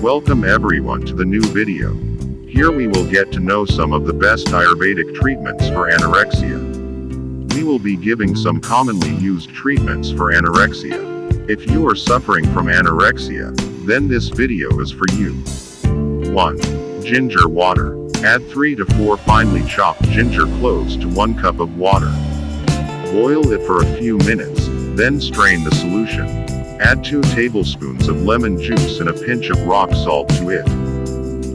Welcome everyone to the new video. Here we will get to know some of the best Ayurvedic treatments for anorexia. We will be giving some commonly used treatments for anorexia. If you are suffering from anorexia, then this video is for you. 1. Ginger water. Add 3 to 4 finely chopped ginger cloves to 1 cup of water. Boil it for a few minutes, then strain the solution. Add 2 tablespoons of lemon juice and a pinch of rock salt to it.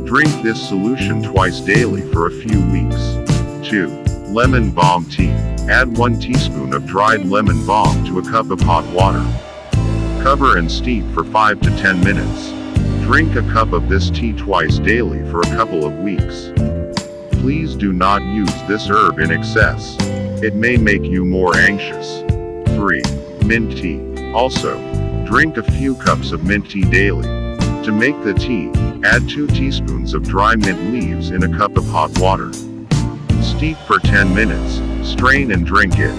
Drink this solution twice daily for a few weeks. 2. Lemon balm tea. Add 1 teaspoon of dried lemon balm to a cup of hot water. Cover and steep for 5 to 10 minutes. Drink a cup of this tea twice daily for a couple of weeks. Please do not use this herb in excess. It may make you more anxious. 3. Mint tea. Also, drink a few cups of mint tea daily. To make the tea, add 2 teaspoons of dry mint leaves in a cup of hot water. Steep for 10 minutes, strain and drink it.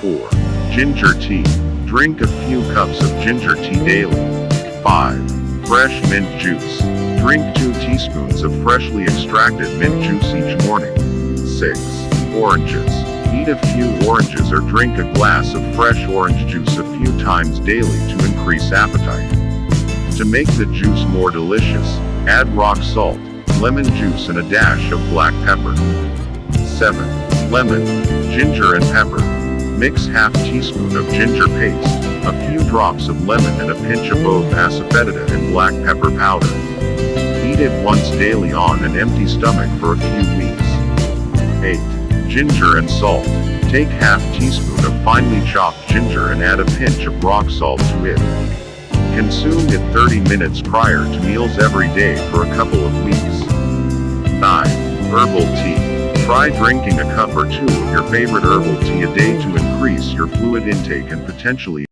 4. Ginger tea. Drink a few cups of ginger tea daily. 5. Fresh mint juice. Drink 2 teaspoons of freshly extracted mint juice each morning. 6. Oranges. Eat a few oranges or drink a glass of fresh orange juice a few times daily to increase appetite. To make the juice more delicious, add rock salt, lemon juice and a dash of black pepper. 7. Lemon, ginger and pepper. Mix half teaspoon of ginger paste, a few drops of lemon and a pinch of both asafoetida and black pepper powder. Eat it once daily on an empty stomach for a few weeks. 8. Ginger and salt. Take half teaspoon of finely chopped ginger and add a pinch of rock salt to it. Consume it 30 minutes prior to meals every day for a couple of weeks. 9. Herbal tea. Try drinking a cup or two of your favorite herbal tea a day to increase your fluid intake and potentially